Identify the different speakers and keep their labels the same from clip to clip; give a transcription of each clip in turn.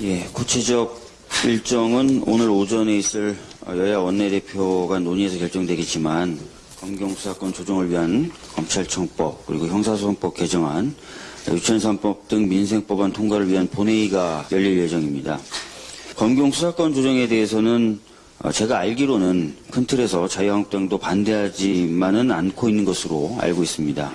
Speaker 1: 예, 구체적 일정은 오늘 오전에 있을 여야 원내대표 간 논의에서 결정되겠지만 검경 수사권 조정을 위한 검찰청법 그리고 형사소송법 개정안, 유치원산법 등 민생법안 통과를 위한 본회의가 열릴 예정입니다. 검경 수사권 조정에 대해서는 어, 제가 알기로는 큰 틀에서 자유한국당도 반대하지만은 않고 있는 것으로 알고 있습니다.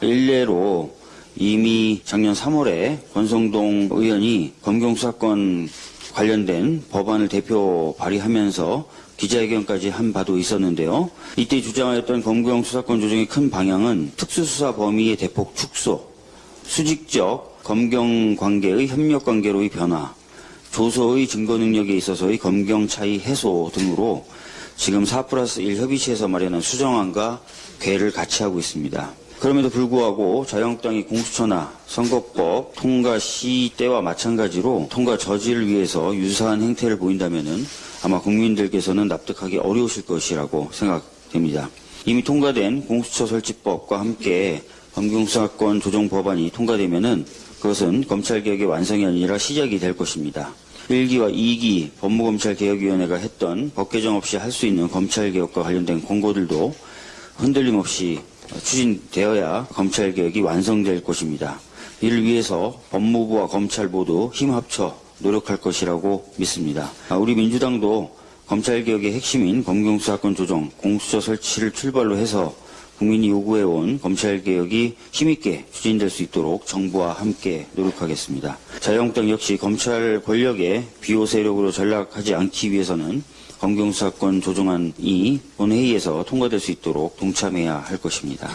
Speaker 1: 일례로 이미 작년 3월에 권성동 의원이 검경 수사권 관련된 법안을 대표 발의하면서 기자회견까지 한 바도 있었는데요. 이때 주장하였던 검경 수사권 조정의 큰 방향은 특수수사 범위의 대폭 축소, 수직적 검경 관계의 협력 관계로의 변화, 조서의 증거 능력에 있어서의 검경 차이 해소 등으로 지금 4 플러스 1 협의체에서 마련한 수정안과 괴를 같이 하고 있습니다. 그럼에도 불구하고 자유한국당이 공수처나 선거법 통과 시 때와 마찬가지로 통과 저지를 위해서 유사한 행태를 보인다면은 아마 국민들께서는 납득하기 어려우실 것이라고 생각됩니다. 이미 통과된 공수처 설치법과 함께 검경수사권 조정 법안이 통과되면은 그것은 검찰개혁의 완성이 아니라 시작이 될 것입니다. 1기와 2기 법무검찰개혁위원회가 했던 법 개정 없이 할 수 있는 검찰개혁과 관련된 권고들도 흔들림 없이 추진되어야 검찰 개혁이 완성될 것입니다. 이를 위해서 법무부와 검찰 모두 힘 합쳐 노력할 것이라고 믿습니다. 아, 우리 민주당도 검찰개혁의 핵심인 검경수사권 조정, 공수처 설치를 출발로 해서 국민이 요구해온 검찰개혁이 힘있게 추진될 수 있도록 정부와 함께 노력하겠습니다. 자유한국당 역시 검찰 권력의 비호 세력으로 전락하지 않기 위해서는 검경수사권 조정안이 본회의에서 통과될 수 있도록 동참해야 할 것입니다.